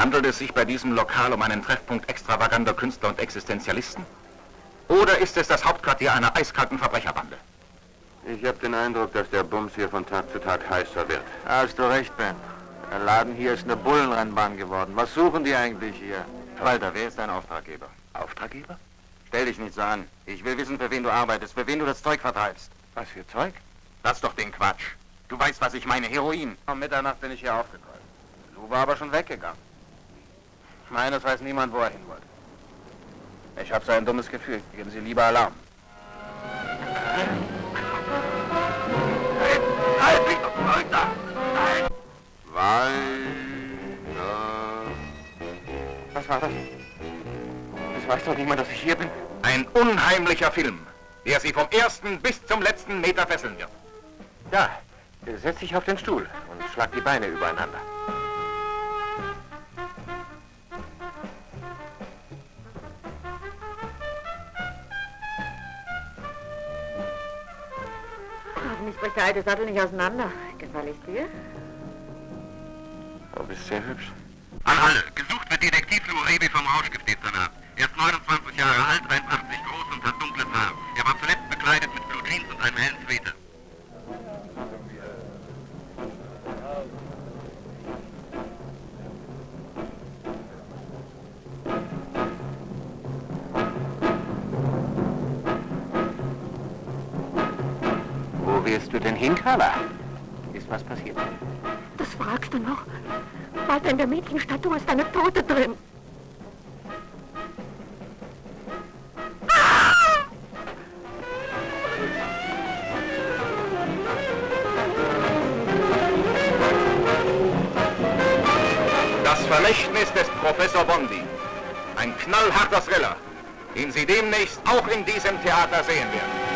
Handelt es sich bei diesem Lokal um einen Treffpunkt extravaganter Künstler und Existenzialisten? Oder ist es das Hauptquartier einer eiskalten Verbrecherbande? Ich habe den Eindruck, dass der Bums hier von Tag zu Tag heißer wird. Hast du recht, Ben. Der Laden hier ist eine Bullenrennbahn geworden. Was suchen die eigentlich hier? Walter, wer ist dein Auftraggeber? Auftraggeber? Stell dich nicht so an. Ich will wissen, für wen du arbeitest, für wen du das Zeug vertreibst. Was für Zeug? Lass doch den Quatsch. Du weißt, was ich meine. Heroin. Um Mitternacht bin ich hier aufgekreuzt. Lou war aber schon weggegangen. Meine, es weiß niemand, wo er hin wollte. Ich habe so ein dummes Gefühl. Geben Sie lieber Alarm. Halt! Nein! Walter. Was war das? Es weiß doch niemand, dass ich hier bin. Ein unheimlicher Film, der Sie vom ersten bis zum letzten Meter fesseln wird. Ja, setz dich auf den Stuhl und schlag die Beine übereinander. Hoffentlich bricht der alte Sattel nicht auseinander. Gefall ich dir? Du bist sehr hübsch. An alle. Gesucht wird Detektiv Lou Rebi vom Rauschgiftdezernat. Er ist 29 Jahre alt, 1,80 groß und hat dunkles Haar. Er war zuletzt bekleidet mit Blue Jeans und einem hellen Sweater. Wo willst du denn hin, Carla? Ist was passiert? Das fragst du noch. Walter, in der Mädchenstatue ist eine Tote drin. Das Vermächtnis des Professor Bondi. Ein knallharter Thriller, den Sie demnächst auch in diesem Theater sehen werden.